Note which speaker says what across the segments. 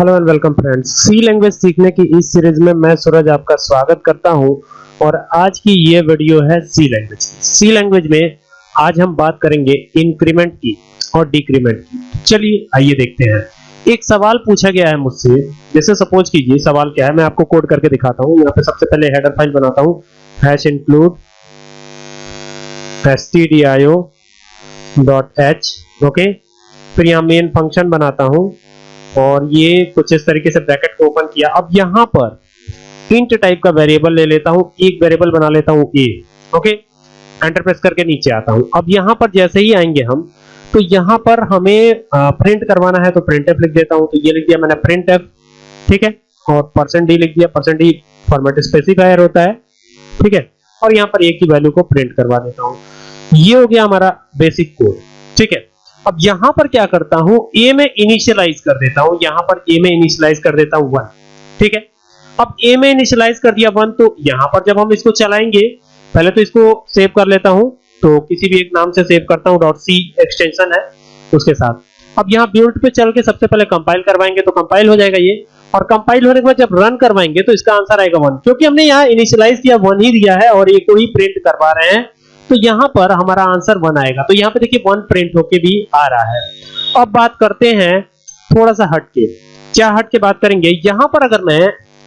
Speaker 1: Hello and welcome friends. C language सीखने की इस सीरीज़ में मैं सूरज आपका स्वागत करता हूँ और आज की ये वीडियो है सी लैंग्वेज सी लैंग्वेज में आज हम बात करेंगे इंक्रीमेंट की और डिक्रीमेंट की। चलिए, आइए देखते हैं। एक सवाल पूछा गया है मुझसे। जैसे सपोज़ कीजिए, सवाल क्या है? मैं आपको कोड करके दिखाता हूँ। यहाँ पे सबसे पहले हेडर फ़ाइल बनाता हूँ। Hash include stdio dot H okay फिर यहाँ मेन फ़ंक्शन बनाता हूँ। और ये कुछ इस तरीके से ब्रैकेट को ओपन किया। अब यहाँ पर इंट टाइप का वेरिएबल ले लेता हूँ, एक वेरिएबल बना लेता हूँ ए ओके एंटर प्रेस करके नीचे आता हूँ। अब यहाँ पर जैसे ही आएँगे हम तो यहाँ पर हमें प्रिंट करवाना है तो प्रिंट एफ़ लिख देता हूँ। तो ये लिख दिया मैंने प्रिंट एफ़ ठीक है? और परसेंट डी लिख दिया। परसेंट डी फॉर्मेट स्पेसिफायर होता है, ठीक है? और यहाँ पर ए की वैल्यू को प्रिंट करवा देता हूँ। ये हो गया हमारा बेसिक कोड ठीक है? अब यहाँ पर क्या करता हूँ? ए में इनिशियलाइज कर देता हूँ। यहाँ पर ए में इनिशियलाइज कर देता हूँ वन ठीक है? अब ए में इनिशियलाइज कर दिया वन तो यहाँ पर जब हम इसको चलाएँगे, पहले तो इसको सेव कर लेता हूँ। तो किसी भी एक नाम से सेव करता हूँ सी एक्सटेंशन है उसके साथ। अब यहाँ बिल्ड पे चल के सबसे पहले कंपाइल करवाएँगे तो कंपाइल हो जाएगा ये। और कंपाइल होने के बाद जब रन करवाएँगे तो इसका आंसर आएगा वन क्योंकि हमने यहाँ इनिशियलाइज किया वन ही दिया है और ये को ही प्रिंट करवा रहे हैं। तो यहाँ पर हमारा आंसर वन आएगा। तो यहाँ पे देखिए वन प्रिंट होके भी आ रहा है। अब बात करते हैं थोड़ा सा हट के। क्या हट के बात करेंगे? यहाँ पर अगर मैं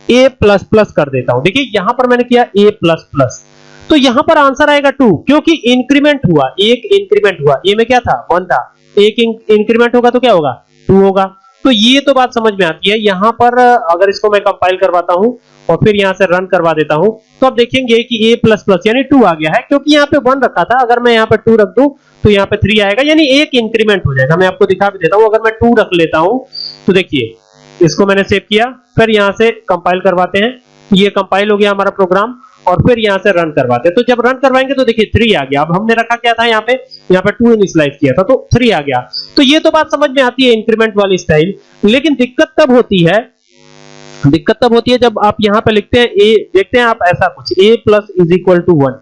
Speaker 1: a प्लस प्लस कर देता हूँ, देखिए यहाँ पर मैंने किया a प्लस प्लस तो यहाँ पर आंसर आएगा टू क्योंकि इंक्रीमेंट हुआ, एक इंक्रीमेंट हुआ। ए में क्या था? वन था। एक इंक्रीमेंट होगा तो क्या होगा? टू होगा। तो ये तो बात समझ में आती है। यहाँ पर, अगर इसको मैं कंपाइल करवाता हूँ और फिर यहाँ से रन करवा देता हूँ तो आप देखेंगे कि a प्लस प्लस यानी टू आ गया है, क्योंकि यहाँ पे वन रखा था। अगर मैं यहाँ पे टू रख दूँ तो यहाँ पे थ्री आएगा, यानी एक इंक्रीमेंट हो जाएगा। मैं आपको दिखा भी देता हूँ, अगर मैं टू रख लेता हूँ तो देखिए, इसको मैंने सेव किया, फिर यहाँ से कंपाइल करवाते हैं। ये कंपाइल हो गया हमारा प्रोग्राम और फिर यहाँ से रन करवाते हैं। तो जब रन करवाएँगे तो देखिए थ्री आ गया। अब हमने रखा क्या था यहाँ पे? यहाँ पे टू इनिशियलाइज किया था तो थ्री आ गया। तो ये तो बात समझ में आती है इंक्रीमेंट वाली स्टाइल लेकिन दिक्कत तब होती है, दिक्कत तब होती है जब आप यहाँ पे लिखते हैं ए देखते हैं आप ऐसा कुछ। A plus is equal to one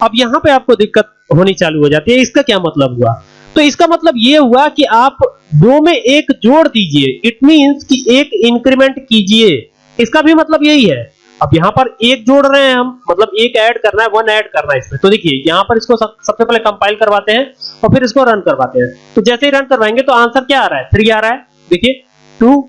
Speaker 1: अब यहाँ पे आपको दिक्कत होनी चालू हो जाती है। इसका क्या मतलब हुआ? तो इसका मतलब ये हुआ कि आप दो में एक जोड़ दीजिए। इट मींस कि एक इंक्रीमेंट कीजिए। इसका भी मतलब यही है। अब यहाँ पर एक जोड़ रहे हैं हम मतलब एक ऐड करना है वन ऐड करना है इसमें। तो देखिए यहाँ पर इसको सब, सबसे पहले कंपाइल करवाते हैं और फिर इसको रन करवाते हैं। तो जैसे ही रन करवाएँगे तो आंसर क्या आ रहा है? थ्री आ रहा है। देखिए टू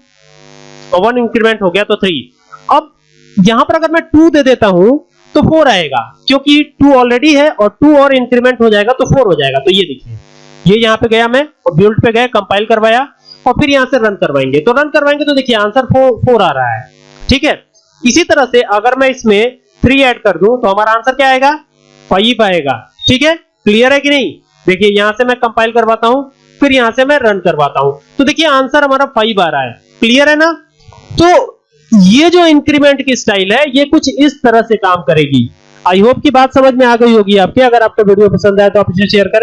Speaker 1: और वन इंक्रीमेंट हो गया तो थ्री अब यहाँ पर अगर मैं टू दे देता हूँ तो फोर आएगा। क्योंकि टू ऑलरेडी है और टू और इंक्रीमेंट हो जाएगा तो फोर हो जाएगा। तो ये देखिए ये यहाँ पे गया मैं और बिल्ड पे गया कंपाइल करवाया और फिर यहाँ से रन करवाएँगे। तो रन करवाएँगे तो देखिए आंसर फोर फोर आ रहा है। ठीक है? इसी तरह से अगर मैं इसमें थ्री ऐड कर दूँ तो हमारा आंसर क्या आएगा? फाइव आएगा। ठीक है? क्लियर है कि नहीं? देखिए, यहाँ से मैं कंपाइल करवाता हूँ, फिर यहाँ से मैं रन करवाता हूँ। तो देखिए आंसर हमारा फाइव आ रहा है। क्लियर है ना? तो ये जो इंक्रीमेंट की स्टाइल है, ये कुछ इस तरह से काम करेगी। आई होप की बात समझ में आ गई होगी आपके। अगर आपको वीडियो पसंद आए तो आप इसे शेयर करें।